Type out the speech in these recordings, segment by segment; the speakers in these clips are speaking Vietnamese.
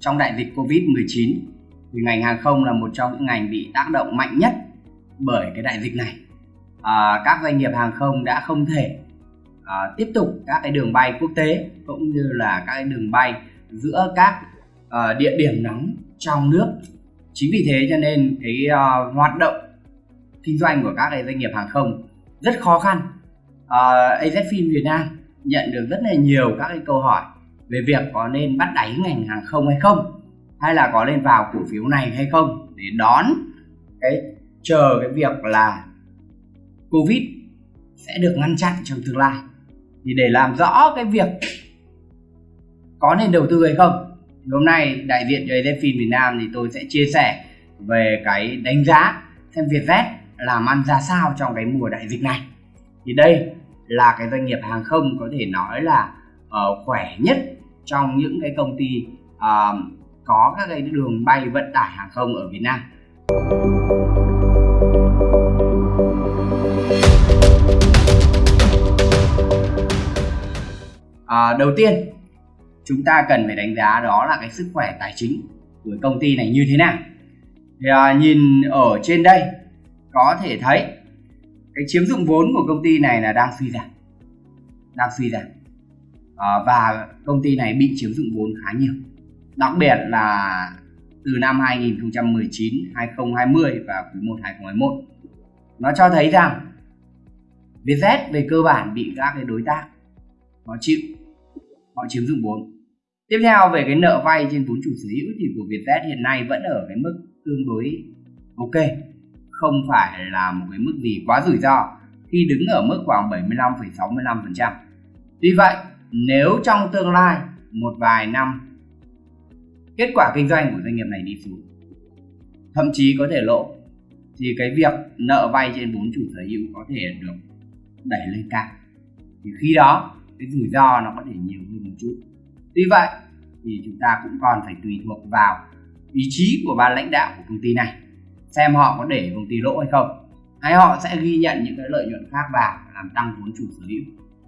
trong đại dịch Covid-19 thì ngành hàng không là một trong những ngành bị tác động mạnh nhất bởi cái đại dịch này. À, các doanh nghiệp hàng không đã không thể à, tiếp tục các cái đường bay quốc tế cũng như là các cái đường bay giữa các à, địa điểm nóng trong nước. Chính vì thế cho nên cái à, hoạt động kinh doanh của các cái doanh nghiệp hàng không rất khó khăn. Ờ, uh, AZFIN Việt Nam nhận được rất là nhiều các cái câu hỏi về việc có nên bắt đáy ngành hàng không hay không, hay là có nên vào cổ phiếu này hay không để đón cái chờ cái việc là covid sẽ được ngăn chặn trong tương lai. Thì để làm rõ cái việc có nên đầu tư hay không, thì hôm nay đại diện cho AZFIN Việt Nam thì tôi sẽ chia sẻ về cái đánh giá xem Vietjet làm ăn ra sao trong cái mùa đại dịch này. Thì đây là cái doanh nghiệp hàng không có thể nói là uh, khỏe nhất trong những cái công ty uh, có các cái đường bay vận tải hàng không ở Việt Nam. À, đầu tiên chúng ta cần phải đánh giá đó là cái sức khỏe tài chính của công ty này như thế nào. Thì à, nhìn ở trên đây có thể thấy cái chiếm dụng vốn của công ty này là đang suy giảm, đang suy giảm à, và công ty này bị chiếm dụng vốn khá nhiều. Đặc biệt là từ năm 2019, 2020 và quý 1 2021 nó cho thấy rằng Vietjet về cơ bản bị các cái đối tác họ chịu họ chiếm dụng vốn. Tiếp theo về cái nợ vay trên vốn chủ sở hữu thì của Vietjet hiện nay vẫn ở cái mức tương đối ok không phải là một cái mức gì quá rủi ro khi đứng ở mức khoảng 75,65% tuy vậy nếu trong tương lai, một vài năm, kết quả kinh doanh của doanh nghiệp này đi xuống, thậm chí có thể lộ, thì cái việc nợ vay trên vốn chủ sở hữu có thể được đẩy lên cao. Thì khi đó, cái rủi ro nó có thể nhiều hơn một chút. Tuy vậy, thì chúng ta cũng còn phải tùy thuộc vào ý chí của ban lãnh đạo của công ty này, xem họ có để công ty lỗ hay không, hay họ sẽ ghi nhận những cái lợi nhuận khác vào làm tăng vốn chủ sở hữu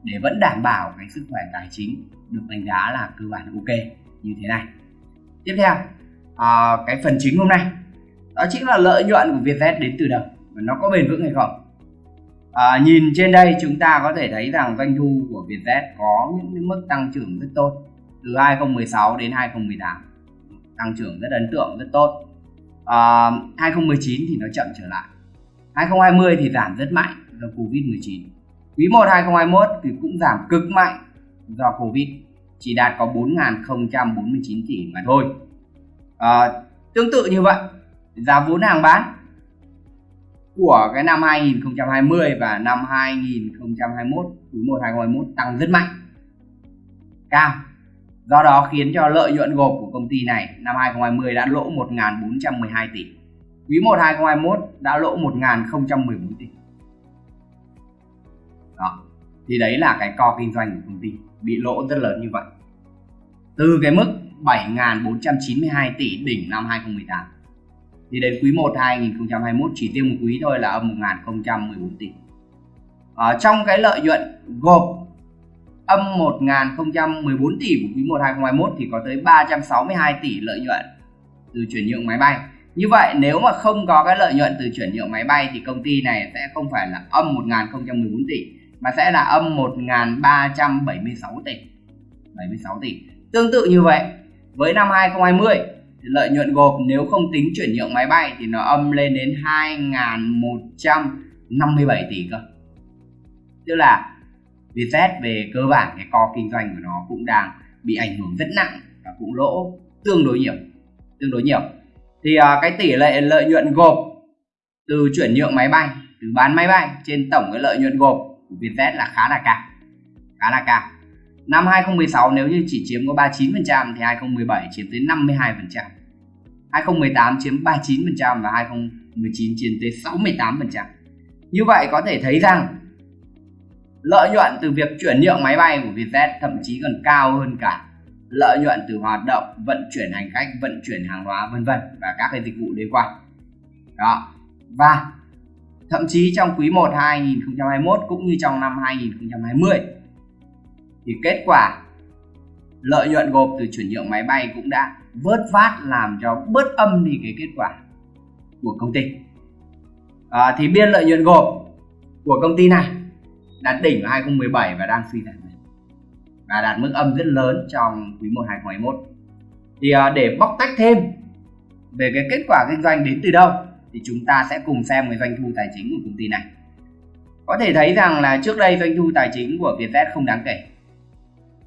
để vẫn đảm bảo cái sức khỏe tài chính được đánh giá là cơ bản ok như thế này. Tiếp theo à, cái phần chính hôm nay đó chính là lợi nhuận của Vietjet đến từ đâu và nó có bền vững hay không? À, nhìn trên đây chúng ta có thể thấy rằng doanh thu của Vietjet có những mức tăng trưởng rất tốt từ 2016 đến 2018 tăng trưởng rất ấn tượng rất tốt. À, 2019 thì nó chậm trở lại. 2020 thì giảm rất mạnh do Covid-19 quý 1 2021 thì cũng giảm cực mạnh do Covid chỉ đạt có 4.049 tỷ mà thôi. À, tương tự như vậy giá vốn hàng bán của cái năm 2020 và năm 2021 quý 1 2021 tăng rất mạnh cao. Do đó khiến cho lợi nhuận gộp của công ty này năm 2020 đã lỗ 1.412 tỷ. Quý 1 2021 đã lỗ 1.014 tỷ thì đấy là cái co kinh doanh của công ty, bị lỗ rất lớn như vậy. Từ cái mức 7.492 tỷ đỉnh năm 2018 thì đến quý 1 2021 chỉ tiêu một quý thôi là âm 1.014 tỷ. Ở trong cái lợi nhuận gộp âm 1.014 tỷ của quý 1 2021 thì có tới 362 tỷ lợi nhuận từ chuyển nhượng máy bay. Như vậy, nếu mà không có cái lợi nhuận từ chuyển nhượng máy bay thì công ty này sẽ không phải là âm 1.014 tỷ mà sẽ là âm 1.376 tỷ. 76 tỷ. Tương tự như vậy với năm 2020 thì lợi nhuận gộp nếu không tính chuyển nhượng máy bay thì nó âm lên đến 2.157 tỷ cơ. Tức là Vietjet về cơ bản cái co kinh doanh của nó cũng đang bị ảnh hưởng rất nặng và cũng lỗ tương đối nhiều tương đối nhiều. Thì uh, cái tỷ lệ lợi nhuận gộp từ chuyển nhượng máy bay từ bán máy bay trên tổng cái lợi nhuận gộp của Vietjet là khá là cao, khá là cao. Năm 2016 nếu như chỉ chiếm có 39% thì 2017 chiếm tới 52% 2018 chiếm 39% và 2019 chiếm tới 68% như vậy có thể thấy rằng lợi nhuận từ việc chuyển nhượng máy bay của Vietjet thậm chí còn cao hơn cả lợi nhuận từ hoạt động, vận chuyển hành khách, vận chuyển hàng hóa, vân vân và các cái dịch vụ liên quan. Đó. Và thậm chí trong quý 1 2021 cũng như trong năm 2020 thì kết quả lợi nhuận gộp từ chuyển nhượng máy bay cũng đã vớt vát làm cho bớt âm đi cái kết quả của công ty. À, thì biên lợi nhuận gộp của công ty này đạt đỉnh vào 2017 và đang suy giảm và đạt mức âm rất lớn trong quý 1 2021 thì à, để bóc tách thêm về cái kết quả kinh doanh đến từ đâu? Thì chúng ta sẽ cùng xem với doanh thu tài chính của công ty này có thể thấy rằng là trước đây doanh thu tài chính của Vietjet không đáng kể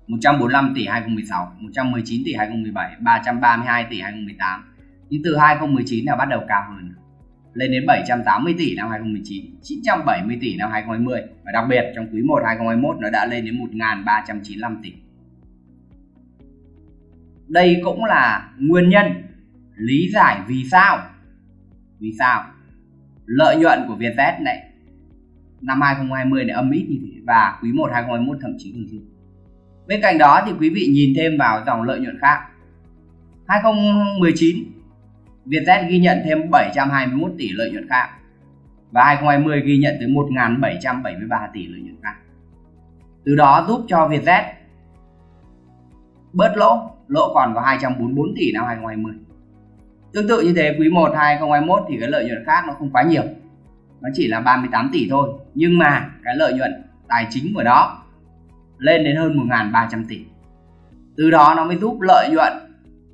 145 tỷ 2016, 119 tỷ 2017, 332 tỷ 2018. Nhưng từ 2019 là bắt đầu cao hơn lên đến 780 tỷ năm 2019, 970 tỷ năm 2020 và đặc biệt trong quý 1 2021 nó đã lên đến 1.395 tỷ. Đây cũng là nguyên nhân lý giải vì sao vì sao lợi nhuận của Vietjet này năm 2020 này âm ít như thế và quý 1 2021 thậm chí còn dương. Bên cạnh đó thì quý vị nhìn thêm vào dòng lợi nhuận khác. 2019 Vietjet ghi nhận thêm 721 tỷ lợi nhuận khác và 2020 ghi nhận tới 1.773 tỷ lợi nhuận khác. Từ đó giúp cho Vietjet bớt lỗ, lỗ còn có 244 tỷ năm 2020. Tương tự như thế quý 1 2021 thì cái lợi nhuận khác nó không quá nhiều. Nó chỉ là 38 tỷ thôi, nhưng mà cái lợi nhuận tài chính của nó lên đến hơn 1.300 tỷ. Từ đó nó mới giúp lợi nhuận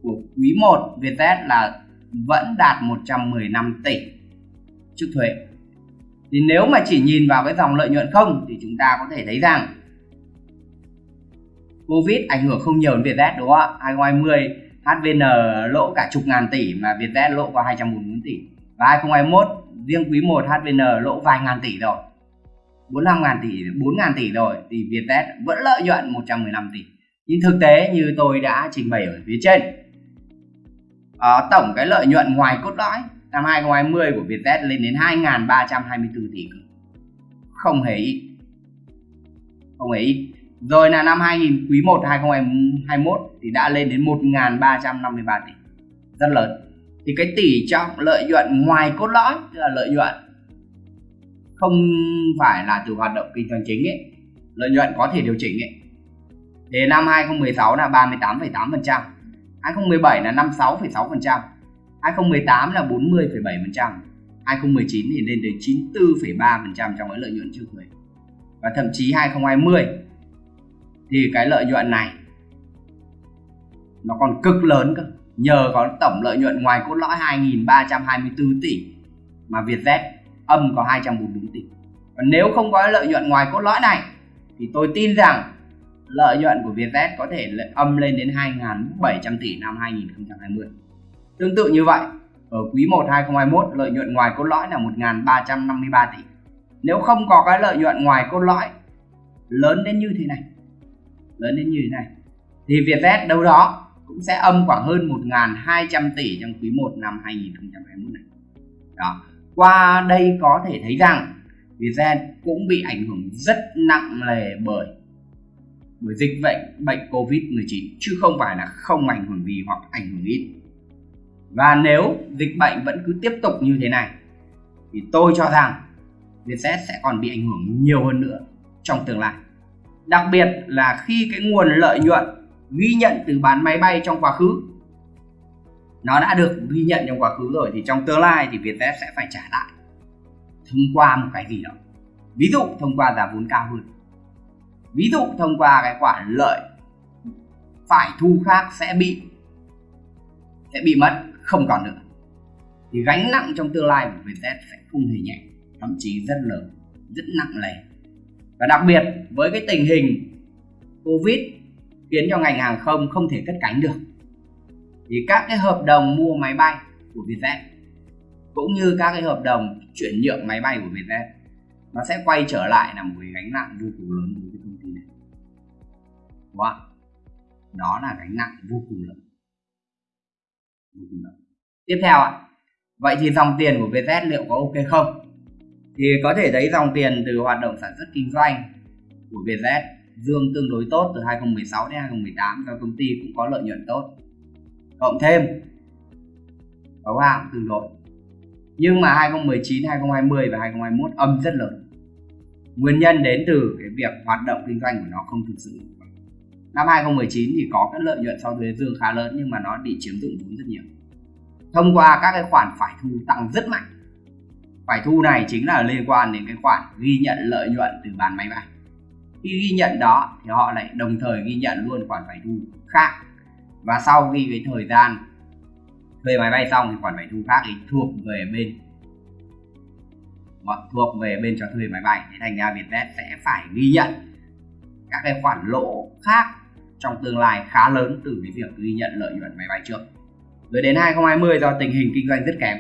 của quý 1 Vietjet là vẫn đạt 115 tỷ trước thuế. Thì nếu mà chỉ nhìn vào cái dòng lợi nhuận không thì chúng ta có thể thấy rằng Covid ảnh hưởng không nhiều đến Vietjet đúng không ạ? 2020 HVN lỗ cả chục ngàn tỷ mà Vietjet lỗ có 244 tỷ. Và 2021 riêng quý 1 HVN lỗ vài ngàn tỷ rồi. 45 ngàn tỷ, 4 ngàn tỷ rồi thì Vietjet vẫn lợi nhuận 115 tỷ. Nhưng thực tế như tôi đã trình bày ở phía trên uh, tổng cái lợi nhuận ngoài cốt lõi năm 2020 của Vietjet lên đến 2.324 tỷ không hề ít không hề ít rồi là năm 2000 quý 1 2021 thì đã lên đến 1.353 tỷ. Rất lớn. Thì cái tỷ trọng lợi nhuận ngoài cốt lõi tức là lợi nhuận không phải là từ hoạt động kinh doanh chính ấy lợi nhuận có thể điều chỉnh ấy. Thì năm 2016 là 38,8% 2017 là 56,6%, 2018 là 40,7%, 2019 thì lên đến 94,3% trong cái lợi nhuận trước thuế. Và thậm chí 2020 thì cái lợi nhuận này nó còn cực lớn cơ. Nhờ có tổng lợi nhuận ngoài cốt lõi 2.324 tỷ mà Vietjet âm có 244 tỷ. Còn nếu không có lợi nhuận ngoài cốt lõi này thì tôi tin rằng lợi nhuận của Vietjet có thể âm lên đến 2.700 tỷ năm 2020. Tương tự như vậy, ở quý 1 2021 lợi nhuận ngoài cốt lõi là 1.353 tỷ. Nếu không có cái lợi nhuận ngoài cốt lõi lớn đến như thế này, lớn đến như thế này, thì Vietjet đâu đó cũng sẽ âm khoảng hơn 1.200 tỷ trong quý 1 năm 2021 này. Đó. Qua đây có thể thấy rằng Vietjet cũng bị ảnh hưởng rất nặng nề bởi bởi dịch bệnh bệnh Covid-19 chứ không phải là không ảnh hưởng gì hoặc ảnh hưởng ít. Và nếu dịch bệnh vẫn cứ tiếp tục như thế này thì tôi cho rằng Vietjet sẽ còn bị ảnh hưởng nhiều hơn nữa trong tương lai. Đặc biệt là khi cái nguồn lợi nhuận ghi nhận từ bán máy bay trong quá khứ, nó đã được ghi nhận trong quá khứ rồi, thì trong tương lai thì Vietjet sẽ phải trả lại thông qua một cái gì đó. Ví dụ thông qua giá vốn cao hơn. Ví dụ thông qua cái khoản lợi phải thu khác sẽ bị sẽ bị mất, không còn nữa. Thì gánh nặng trong tương lai của Vietjet sẽ không hề nhẹ, thậm chí rất lớn, rất nặng nề và đặc biệt với cái tình hình Covid khiến cho ngành hàng không không thể cất cánh được. Thì các cái hợp đồng mua máy bay của Vietjet cũng như các cái hợp đồng chuyển nhượng máy bay của Vietjet nó sẽ quay trở lại là một cái gánh nặng vô cùng lớn đối với công ty này. Đúng không? đó là gánh nặng vô cùng lớn. Vô cùng lớn. Tiếp theo ạ. Vậy thì dòng tiền của Vietjet liệu có ok không? Thì có thể thấy dòng tiền từ hoạt động sản xuất kinh doanh của Vietjet dương tương đối tốt từ 2016 đến 2018 và công ty cũng có lợi nhuận tốt. Cộng thêm có hạng tương đối nhưng mà 2019, 2020 và 2021 âm rất lớn. Nguyên nhân đến từ cái việc hoạt động kinh doanh của nó không thực sự. Năm 2019 thì có cái lợi nhuận sau thuế dương khá lớn nhưng mà nó bị chiếm dụng vốn rất nhiều. Thông qua các cái khoản phải thu tăng rất mạnh phải thu này chính là liên quan đến cái khoản ghi nhận lợi nhuận từ bán máy bay. Khi ghi nhận đó thì họ lại đồng thời ghi nhận luôn khoản phải thu khác. Và sau khi cái thời gian thuê máy bay xong thì khoản phải thu khác thì thuộc về bên thuộc về bên cho thuê máy bay. Thế thành ra Vietjet sẽ phải ghi nhận các cái khoản lỗ khác trong tương lai khá lớn từ cái việc ghi nhận lợi nhuận máy bay trước. Rồi đến 2020 do tình hình kinh doanh rất kém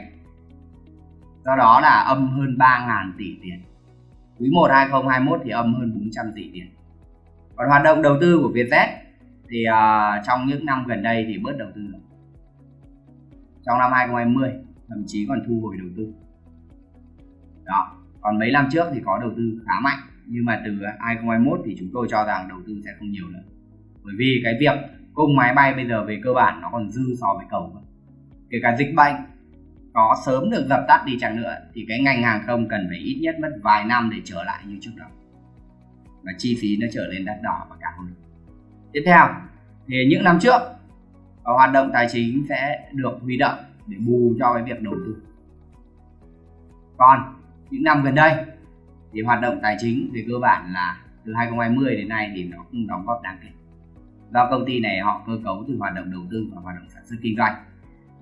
do đó là âm hơn 3.000 tỷ tiền. Quý 1 2021 thì âm hơn 400 tỷ tiền. Còn hoạt động đầu tư của Vietjet thì uh, trong những năm gần đây thì bớt đầu tư rồi. Trong năm 2020 thậm chí còn thu hồi đầu tư. Đó còn mấy năm trước thì có đầu tư khá mạnh nhưng mà từ 2021 thì chúng tôi cho rằng đầu tư sẽ không nhiều nữa. Bởi vì cái việc cung máy bay bây giờ về cơ bản nó còn dư so với cầu kể cả dịch bệnh có sớm được dập tắt đi chăng nữa, thì cái ngành hàng không cần phải ít nhất mất vài năm để trở lại như trước đó. Và chi phí nó trở nên đắt đỏ và cao hơn. Tiếp theo, thì những năm trước hoạt động tài chính sẽ được huy động để bù cho cái việc đầu tư. Còn những năm gần đây, thì hoạt động tài chính về cơ bản là từ 2020 đến nay thì nó không đóng góp đáng kể. Do công ty này họ cơ cấu từ hoạt động đầu tư và hoạt động sản xuất kinh doanh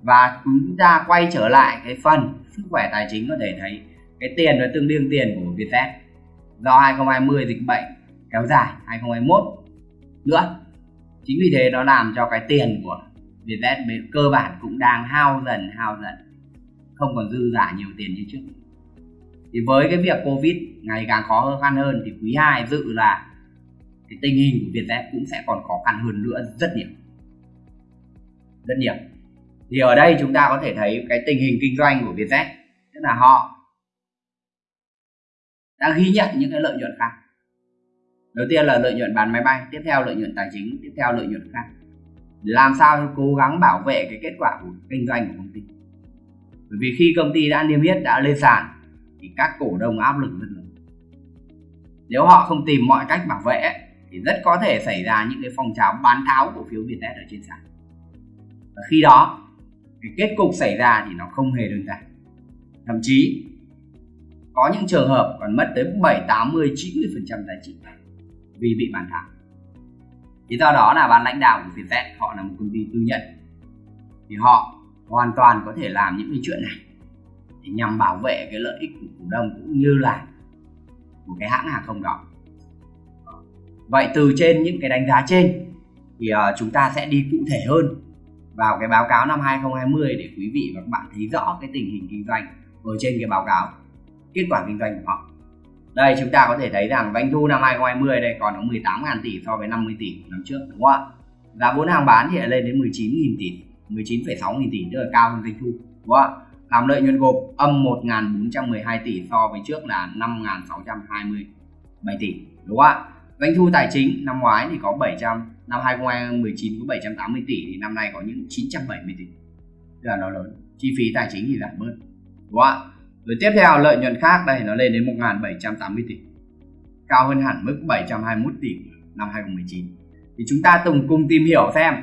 và chúng ta quay trở lại cái phần sức khỏe tài chính có thể thấy cái tiền nó tương đương tiền của Vietjet. Do 2020 dịch bệnh kéo dài 2021 nữa. Chính vì thế nó làm cho cái tiền của Vietjet cơ bản cũng đang hao dần hao dần. Không còn dư giả nhiều tiền như trước. Thì với cái việc Covid ngày càng khó khăn hơn thì quý 2 dự là cái tình hình của Vietjet cũng sẽ còn khó khăn hơn nữa rất nhiều. Rất nhiều thì ở đây chúng ta có thể thấy cái tình hình kinh doanh của Vietjet, tức là họ đang ghi nhận những cái lợi nhuận khác. Đầu tiên là lợi nhuận bán máy bay, tiếp theo lợi nhuận tài chính, tiếp theo lợi nhuận khác. Làm sao để cố gắng bảo vệ cái kết quả của kinh doanh của công ty. Bởi vì khi công ty đã niêm yết, đã lên sàn, thì các cổ đông áp lực rất lớn. Nếu họ không tìm mọi cách bảo vệ, thì rất có thể xảy ra những cái phong trào bán tháo cổ phiếu Vietjet ở trên sàn. Và khi đó cái kết cục xảy ra thì nó không hề đơn giản. Thậm chí có những trường hợp còn mất tới 7, 80, 90 phần trăm giá trị vì bị bán tháo thì do đó là ban lãnh đạo của Vietjet họ là một công ty tư nhân. Thì họ hoàn toàn có thể làm những cái chuyện này để nhằm bảo vệ cái lợi ích của cổ đông cũng như là của cái hãng hàng không đó. Vậy từ trên những cái đánh giá trên thì uh, chúng ta sẽ đi cụ thể hơn vào cái báo cáo năm 2020 để quý vị và các bạn thấy rõ cái tình hình kinh doanh ở trên cái báo cáo kết quả kinh doanh của họ. Đây chúng ta có thể thấy rằng doanh thu năm 2020 đây còn có 18.000 tỷ so với 50 tỷ năm trước đúng không ạ? Giá vốn hàng bán thì lên đến 19.000 tỷ 19,6 nghìn tỷ tức là cao hơn doanh thu đúng không ạ? Làm lợi nhuận gộp âm 1.412 tỷ so với trước là 5.627 tỷ đúng không ạ? Doanh thu tài chính năm ngoái thì có 700 năm 2019 có 780 tỷ thì năm nay có những 970 tỷ. Tức là nó lớn. Chi phí tài chính thì giảm bớt. Đúng không ạ? Rồi tiếp theo, lợi nhuận khác. Đây, nó lên đến 1.780 tỷ. Cao hơn hẳn mức 721 tỷ năm 2019 thì chúng ta cùng cùng tìm hiểu xem,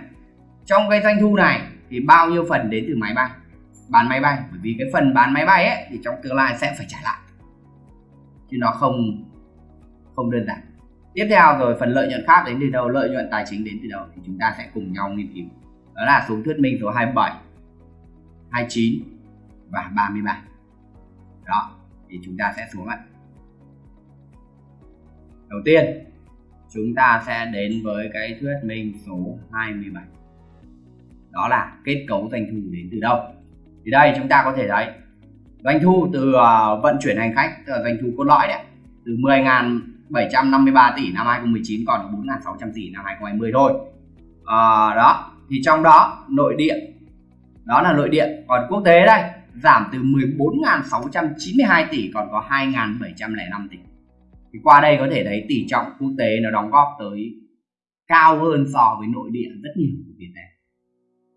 trong cái doanh thu này thì bao nhiêu phần đến từ máy bay? Bán máy bay. Bởi vì cái phần bán máy bay ấy, thì trong tương lai sẽ phải trả lại. Chứ nó không không đơn giản tiếp theo rồi, phần lợi nhuận khác đến từ đâu? Lợi nhuận tài chính đến từ đâu? Thì chúng ta sẽ cùng nhau nghiên cứu. Đó là số thuyết minh số 27 29 và 33 đó, thì chúng ta sẽ xuống ạ. Đầu tiên, chúng ta sẽ đến với cái thuyết minh số 27 đó là kết cấu doanh thu đến từ đâu? Thì đây, chúng ta có thể thấy doanh thu từ ờ, vận chuyển hành khách doanh thu cốt lõi đấy, từ 753 tỷ năm 2019 còn 4.600 tỷ năm 2020 thôi. À, đó thì trong đó nội địa đó là nội địa còn quốc tế đây giảm từ 14.692 tỷ còn có 2.705 tỷ. Thì qua đây có thể thấy tỷ trọng quốc tế nó đóng góp tới cao hơn so với nội địa rất nhiều của Việt Nam.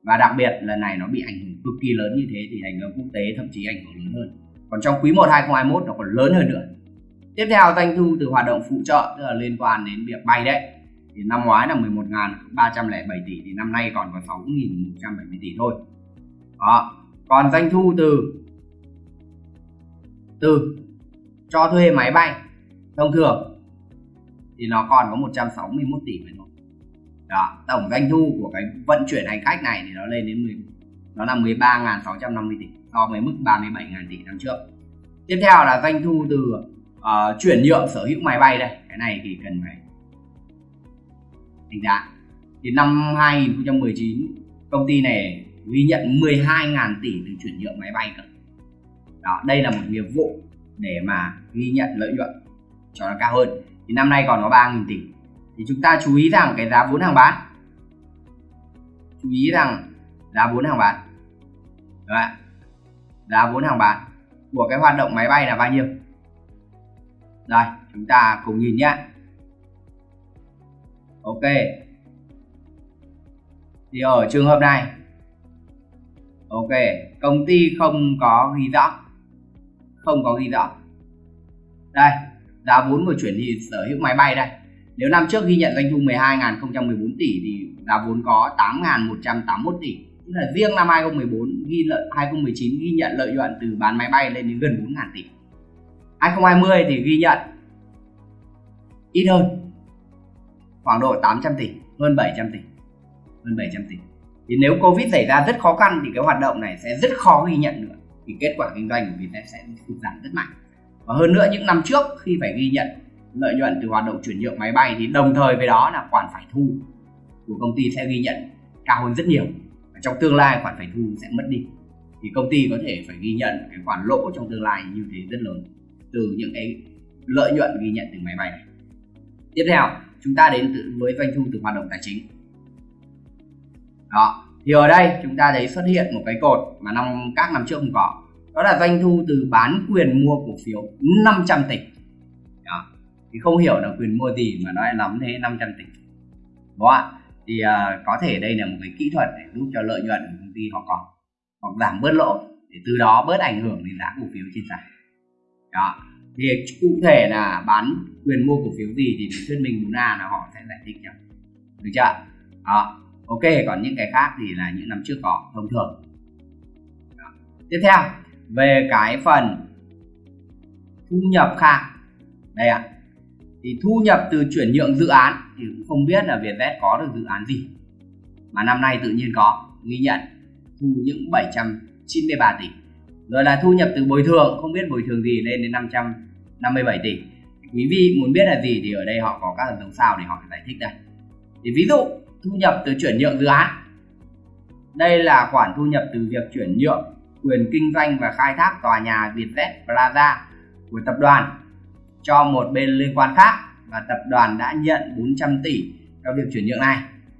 Và đặc biệt lần này nó bị ảnh hưởng cực kỳ lớn như thế thì ảnh hưởng quốc tế thậm chí ảnh hưởng lớn hơn. Còn trong quý 1 2021 nó còn lớn hơn nữa tiếp theo doanh thu từ hoạt động phụ trợ, tức là liên quan đến việc bay đấy, thì năm ngoái là 11.307 tỷ, thì năm nay còn có 6.170 tỷ thôi. Đó, còn doanh thu từ từ cho thuê máy bay, thông thường thì nó còn có 161 tỷ mà thôi. Đó, tổng doanh thu của cái vận chuyển hành khách này thì nó lên đến 10 nó là 13.650 tỷ, so với mức 37.000 tỷ năm trước. Tiếp theo là doanh thu từ uh, chuyển nhượng sở hữu máy bay đây. Cái này thì cần phải đánh giá. Thì năm 2019 công ty này ghi nhận 12.000 tỷ từ chuyển nhượng máy bay cơ. Đó đây là một nghiệp vụ để mà ghi nhận lợi nhuận cho nó cao hơn. Thì năm nay còn có 3.000 tỷ. Thì chúng ta chú ý rằng cái giá vốn hàng bán. Chú ý rằng giá vốn hàng bán. Đấy. giá vốn hàng bán của cái hoạt động máy bay là bao nhiêu? Đây, chúng ta cùng nhìn nhé. Ok. Thì ở trường hợp này. Ok, công ty không có ghi rõ. Không có ghi rõ. Đây, giá vốn của chuyển thì sở hữu máy bay đây. Nếu năm trước ghi nhận doanh thu 12.014 tỷ thì giá vốn có 8.181 tỷ. Tức là riêng năm 2014 ghi lợi 2019 ghi nhận lợi nhuận từ bán máy bay lên đến gần 4.000 tỷ. 2020 thì ghi nhận. Ít hơn. Khoảng độ 800 tỷ, hơn 700 tỷ, hơn 700 tỷ. Thì nếu Covid xảy ra rất khó khăn thì cái hoạt động này sẽ rất khó ghi nhận nữa. Thì kết quả kinh doanh của Vietjet sẽ sụt giảm rất mạnh. Và hơn nữa, những năm trước khi phải ghi nhận lợi nhuận từ hoạt động chuyển nhượng máy bay thì đồng thời với đó là khoản phải thu của công ty sẽ ghi nhận cao hơn rất nhiều. Và trong tương lai khoản phải thu sẽ mất đi. Thì công ty có thể phải ghi nhận cái khoản lỗ trong tương lai như thế rất lớn từ những cái lợi nhuận ghi nhận từ máy bay này. Tiếp theo chúng ta đến với doanh thu từ hoạt động tài chính. Đó thì ở đây chúng ta thấy xuất hiện một cái cột mà năm các năm trước không có. Đó là doanh thu từ bán quyền mua cổ phiếu 500 tỷ. Đó. thì không hiểu là quyền mua gì mà nó lại lắm thế 500 tỷ. Đúng không ạ? Thì uh, có thể đây là một cái kỹ thuật để giúp cho lợi nhuận của công ty họ có, hoặc giảm bớt lỗ để từ đó bớt ảnh hưởng đến giá cổ phiếu trên sàn đó. Thì cụ thể là bán quyền mua cổ phiếu gì thì thuyết minh 4A là họ sẽ giải thích cho. Được chưa? Đó. Ok còn những cái khác thì là những năm trước có thông thường. Đó. tiếp theo về cái phần thu nhập khác. Đây ạ. À, thì thu nhập từ chuyển nhượng dự án thì cũng không biết là Vietjet có được dự án gì. Mà năm nay tự nhiên có ghi nhận thu những 793 tỷ rồi là thu nhập từ bồi thường không biết bồi thường gì lên đến 557 tỷ. Quý vị muốn biết là gì thì ở đây họ có các hợp đồng sao để họ giải thích đây. Thì ví dụ thu nhập từ chuyển nhượng dự án. Đây là khoản thu nhập từ việc chuyển nhượng quyền kinh doanh và khai thác tòa nhà Vietjet Plaza của tập đoàn cho một bên liên quan khác và tập đoàn đã nhận 400 tỷ cho việc chuyển nhượng này.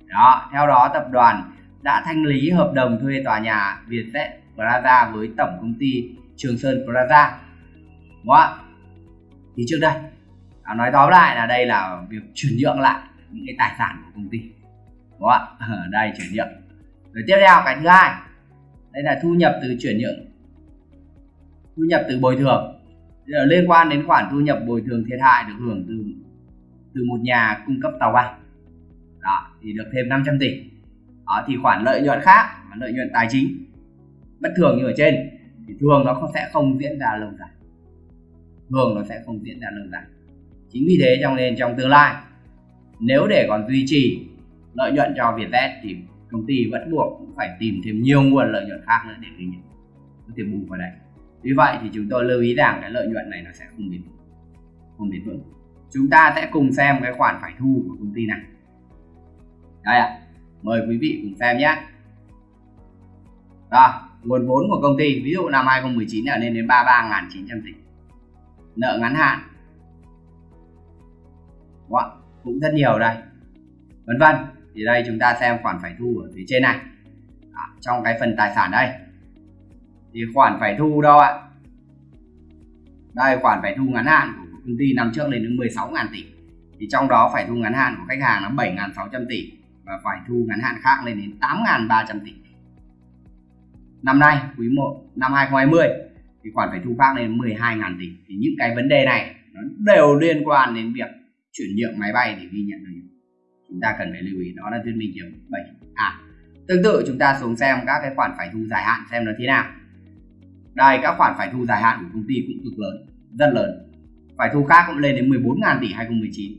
Đó, theo đó tập đoàn đã thanh lý hợp đồng thuê tòa nhà Vietjet Prada với tổng công ty Trường Sơn Prada, Đúng không? Thì trước đây, à, nói tóm lại là đây là việc chuyển nhượng lại những cái tài sản của công ty. Đúng không? Ở ờ, đây chuyển nhượng. Rồi tiếp theo cái thứ hai đây là thu nhập từ chuyển nhượng thu nhập từ bồi thường liên quan đến khoản thu nhập bồi thường thiệt hại được hưởng từ từ một nhà cung cấp tàu bay đó thì được thêm 500 tỷ đó thì khoản lợi nhuận khác lợi nhuận tài chính bất thường như ở trên, thì thường nó sẽ không diễn ra lâu dài. Thường nó sẽ không diễn ra lâu dài. Chính vì thế trong nên trong tương lai, nếu để còn duy trì lợi nhuận cho Vietjet thì công ty vẫn buộc phải tìm thêm nhiều nguồn lợi nhuận khác nữa để ghi nhận có thể bù vào đây vì vậy thì chúng tôi lưu ý rằng cái lợi nhuận này nó sẽ không bền không bền vững. Chúng ta sẽ cùng xem cái khoản phải thu của công ty này đây ạ. Mời quý vị cùng xem nhé. Rồi nguồn vốn của công ty ví dụ năm 2019 là lên đến 33.900 tỷ. Nợ ngắn hạn. Wow, cũng rất nhiều đây. Vân vân. Thì đây chúng ta xem khoản phải thu ở phía trên này. À, trong cái phần tài sản đây. Thì khoản phải thu đâu ạ? Đây khoản phải thu ngắn hạn của công ty năm trước lên đến 16.000 tỷ. Thì trong đó phải thu ngắn hạn của khách hàng là 7.600 tỷ và phải thu ngắn hạn khác lên đến 8.300 tỷ năm nay, quý 1 năm 2020 thì khoản phải thu khác lên 12.000 tỷ. Thì những cái vấn đề này, nó đều liên quan đến việc chuyển nhượng máy bay để ghi nhận được chúng ta cần phải lưu ý, đó là thuyết minh kiểu 7 à tương tự, chúng ta xuống xem các cái khoản phải thu dài hạn xem nó thế nào. Đây, các khoản phải thu dài hạn của công ty cũng cực lớn, rất lớn. Phải thu khác cũng lên đến 14.000 tỷ 2019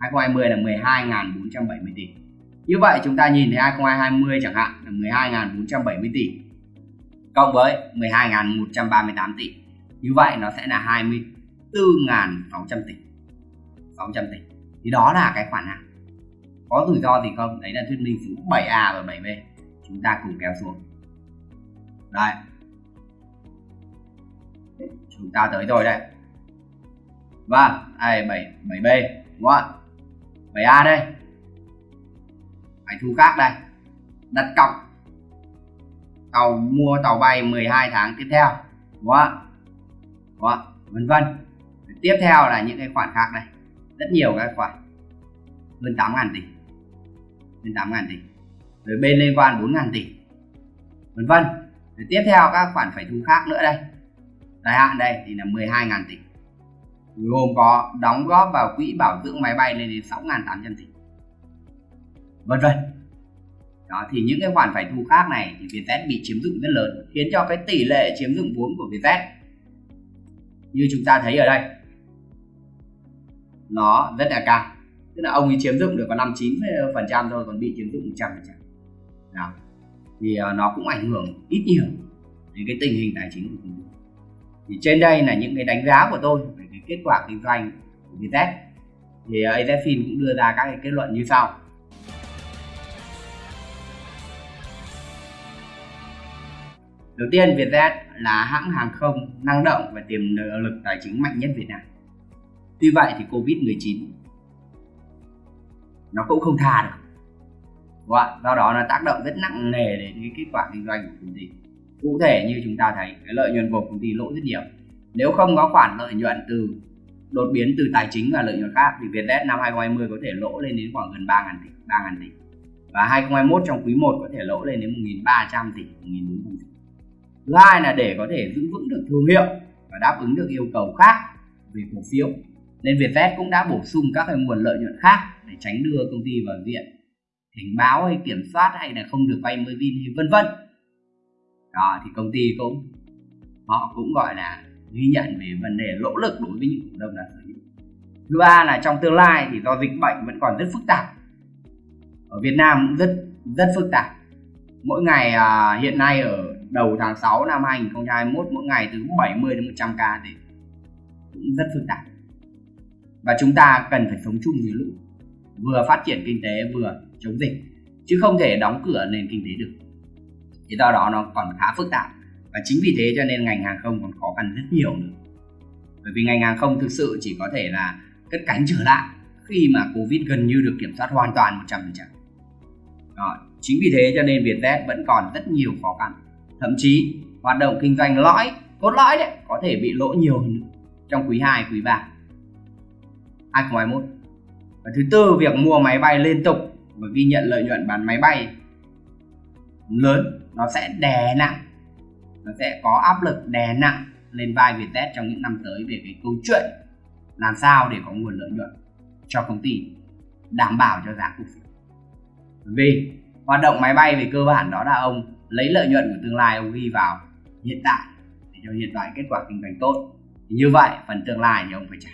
2020 là 12.470 tỷ. Như vậy, chúng ta nhìn thấy 2020 chẳng hạn là 12.470 tỷ cộng với 12.138 tỷ. Như vậy nó sẽ là 24.600 tỷ. 600 tỷ. Thì đó là cái khoản nào? Có rủi ro gì không? Đấy là thuyết minh số 7A và 7B chúng ta cùng kéo xuống. Đây. Chúng ta tới rồi đây và đây 7 7B đúng không 7A đây. Phải thu khác đây. Đặt cọc tàu mua tàu bay 12 tháng tiếp theo. Đúng không đúng vân vân. Tiếp theo là những cái khoản khác này. Rất nhiều các khoản. Hơn 8 ngàn tỷ. Hơn 8 ngàn tỷ. Rồi bên liên quan 4 ngàn tỷ. Vân vân. Rồi tiếp theo các khoản phải thu khác nữa đây. Dài hạn đây thì là 12 ngàn tỷ. Gồm có đóng góp vào quỹ bảo dưỡng máy bay lên đến 6.800 tỷ. Vân vân đó, thì những cái khoản phải thu khác này thì Vietjet bị chiếm dụng rất lớn, khiến cho cái tỷ lệ chiếm dụng vốn của Vietjet như chúng ta thấy ở đây, nó rất là cao. Tức là ông ấy chiếm dụng được có 59 phần trăm thôi, còn bị chiếm dụng 100 phần trăm. Đó, thì ờ, nó cũng ảnh hưởng ít nhiều đến cái tình hình tài chính của công ty thì trên đây là những cái đánh giá của tôi về cái kết quả kinh doanh của Vietjet. Thì ờ, AZFIN cũng đưa ra các cái kết luận như sau. Đầu tiên Vietjet là hãng hàng không năng động và tiềm lực tài chính mạnh nhất Việt Nam. Tuy vậy thì Covid-19 nó cũng không tha được. Và? Do đó nó tác động rất nặng nề đến cái kết quả kinh doanh của công ty. Cụ thể như chúng ta thấy cái lợi nhuận của công ty lỗ rất nhiều. Nếu không có khoản lợi nhuận từ đột biến từ tài chính và lợi nhuận khác thì Vietjet năm 2020 có thể lỗ lên đến khoảng gần 3.000 tỷ, 3.000 tỷ. Và 2021 trong quý 1 có thể lỗ lên đến 1.300 tỷ, 1.400 tỷ thứ hai là để có thể giữ vững được thương hiệu và đáp ứng được yêu cầu khác về cổ phiếu. Nên Vietjet cũng đã bổ sung các cái nguồn lợi nhuận khác để tránh đưa công ty vào diện cảnh báo hay kiểm soát hay là không được vay mới vin hay vân vân. Đó thì công ty cũng họ cũng gọi là ghi nhận về vấn đề lỗ lực đối với những cổ đông là sở hữu. Thứ ba là trong tương lai thì do dịch bệnh vẫn còn rất phức tạp. Ở Việt Nam cũng rất rất phức tạp. Mỗi ngày à, hiện nay ở đầu tháng 6 năm 2021 mỗi ngày từ 70 đến 100 ca thì cũng rất phức tạp. Và chúng ta cần phải sống chung với lũ, vừa phát triển kinh tế, vừa chống dịch, chứ không thể đóng cửa nền kinh tế được. Thì do đó nó còn khá phức tạp, và chính vì thế cho nên ngành hàng không còn khó khăn rất nhiều nữa. Bởi vì ngành hàng không thực sự chỉ có thể là cất cánh trở lại khi mà covid gần như được kiểm soát hoàn toàn 100% Đó. chính vì thế cho nên Vietjet vẫn còn rất nhiều khó khăn thậm chí hoạt động kinh doanh lõi cốt lõi đấy có thể bị lỗ nhiều hơn trong quý 2, quý 3 2021 và thứ tư việc mua máy bay liên tục và ghi nhận lợi nhuận bán máy bay lớn nó sẽ đè nặng nó sẽ có áp lực đè nặng lên vai Vietjet trong những năm tới về cái câu chuyện làm sao để có nguồn lợi nhuận cho công ty đảm bảo cho giá cổ phiếu. Vì hoạt động máy bay về cơ bản đó là ông lấy lợi nhuận của tương lai ông ghi vào hiện tại để cho hiện tại kết quả kinh doanh tốt. Thì như vậy, phần tương lai thì ông phải trả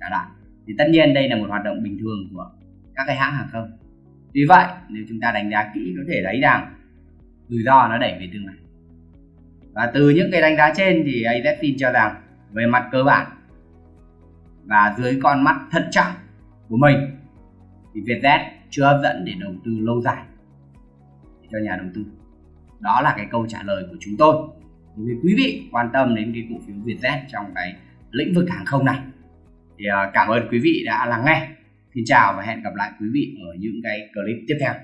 trả lại thì tất nhiên đây là một hoạt động bình thường của các cái hãng hàng không. Tuy vậy, nếu chúng ta đánh giá kỹ, có thể thấy rằng rủi ro nó đẩy về tương lai. Và từ những cái đánh giá trên thì AZ tin cho rằng về mặt cơ bản và dưới con mắt thận trọng của mình, thì Vietjet chưa hấp dẫn để đầu tư lâu dài cho nhà đầu tư. Đó là cái câu trả lời của chúng tôi. Đối với quý vị quan tâm đến cái cổ phiếu Vietjet trong cái lĩnh vực hàng không này, thì à, cảm ơn quý vị đã lắng nghe. Xin chào và hẹn gặp lại quý vị ở những cái clip tiếp theo.